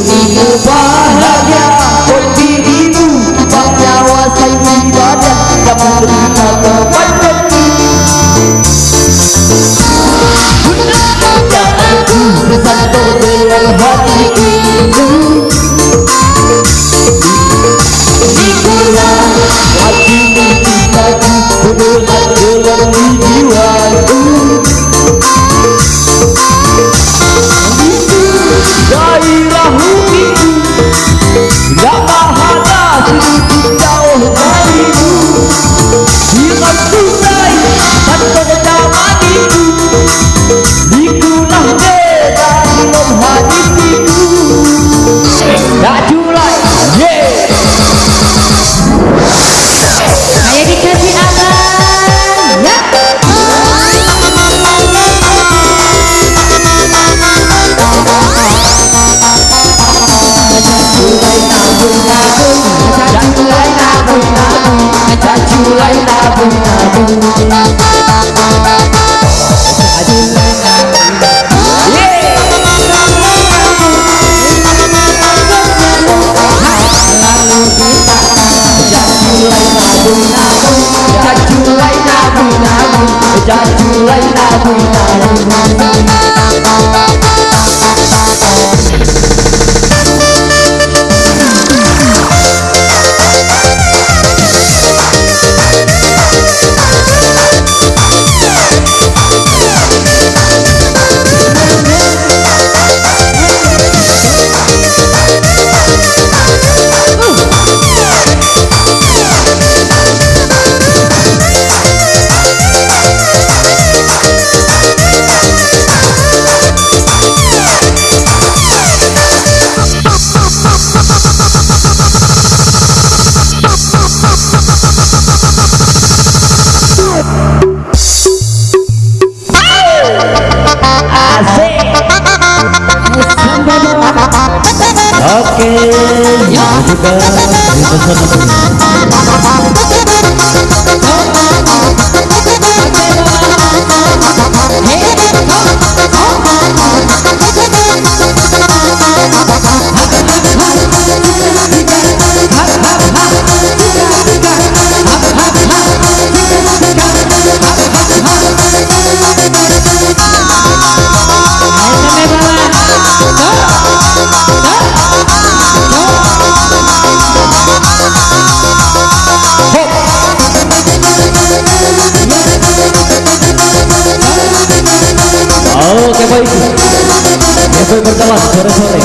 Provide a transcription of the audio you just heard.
Deus. Jajulai nagu nagu Jajulai nagu nagu oke boys ya boy berkelas sore-sore